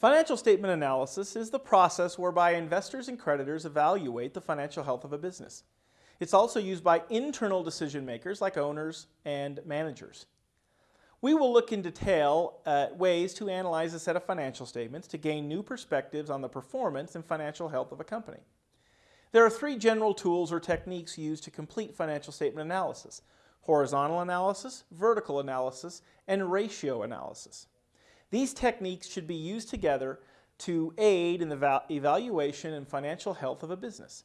Financial statement analysis is the process whereby investors and creditors evaluate the financial health of a business. It's also used by internal decision makers like owners and managers. We will look in detail at ways to analyze a set of financial statements to gain new perspectives on the performance and financial health of a company. There are three general tools or techniques used to complete financial statement analysis. Horizontal analysis, vertical analysis, and ratio analysis. These techniques should be used together to aid in the evaluation and financial health of a business.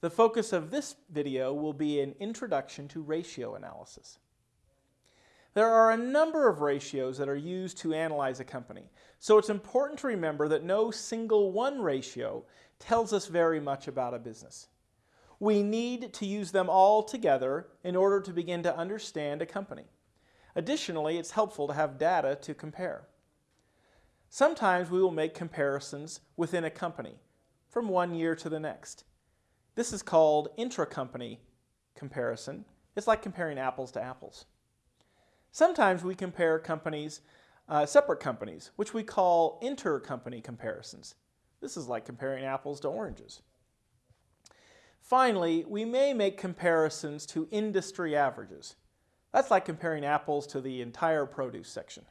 The focus of this video will be an introduction to ratio analysis. There are a number of ratios that are used to analyze a company, so it's important to remember that no single one ratio tells us very much about a business. We need to use them all together in order to begin to understand a company. Additionally, it's helpful to have data to compare. Sometimes we will make comparisons within a company from one year to the next. This is called intra-company comparison. It's like comparing apples to apples. Sometimes we compare companies, uh, separate companies, which we call inter-company comparisons. This is like comparing apples to oranges. Finally, we may make comparisons to industry averages. That's like comparing apples to the entire produce section.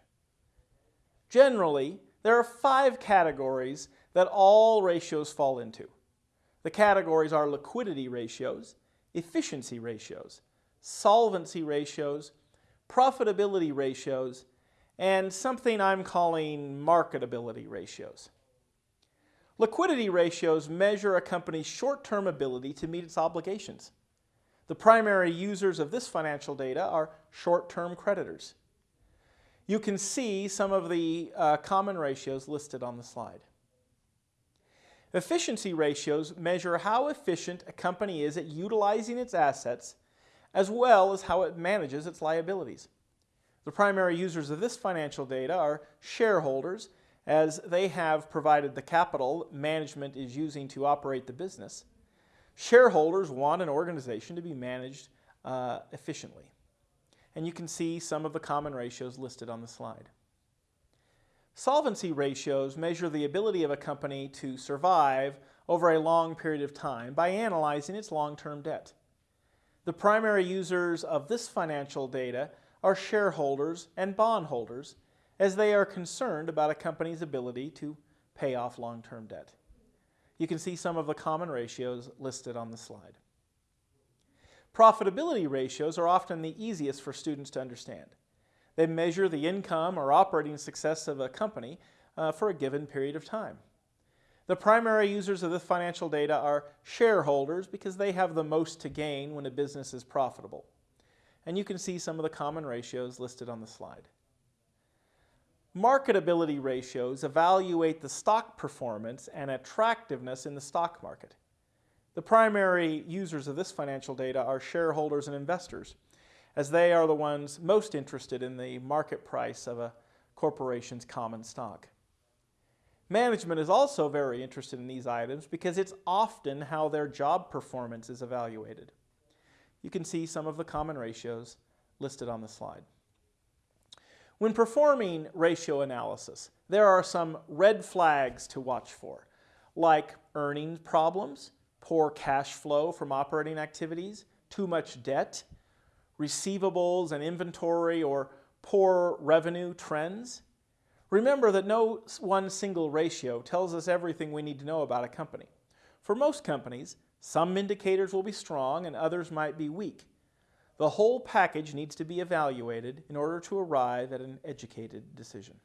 Generally, there are five categories that all ratios fall into. The categories are liquidity ratios, efficiency ratios, solvency ratios, profitability ratios, and something I'm calling marketability ratios. Liquidity ratios measure a company's short-term ability to meet its obligations. The primary users of this financial data are short-term creditors you can see some of the uh, common ratios listed on the slide. Efficiency ratios measure how efficient a company is at utilizing its assets as well as how it manages its liabilities. The primary users of this financial data are shareholders as they have provided the capital management is using to operate the business. Shareholders want an organization to be managed uh, efficiently and you can see some of the common ratios listed on the slide. Solvency ratios measure the ability of a company to survive over a long period of time by analyzing its long-term debt. The primary users of this financial data are shareholders and bondholders as they are concerned about a company's ability to pay off long-term debt. You can see some of the common ratios listed on the slide. Profitability ratios are often the easiest for students to understand. They measure the income or operating success of a company uh, for a given period of time. The primary users of this financial data are shareholders because they have the most to gain when a business is profitable. And you can see some of the common ratios listed on the slide. Marketability ratios evaluate the stock performance and attractiveness in the stock market. The primary users of this financial data are shareholders and investors, as they are the ones most interested in the market price of a corporation's common stock. Management is also very interested in these items because it's often how their job performance is evaluated. You can see some of the common ratios listed on the slide. When performing ratio analysis, there are some red flags to watch for, like earnings problems, poor cash flow from operating activities, too much debt, receivables and inventory or poor revenue trends. Remember that no one single ratio tells us everything we need to know about a company. For most companies, some indicators will be strong and others might be weak. The whole package needs to be evaluated in order to arrive at an educated decision.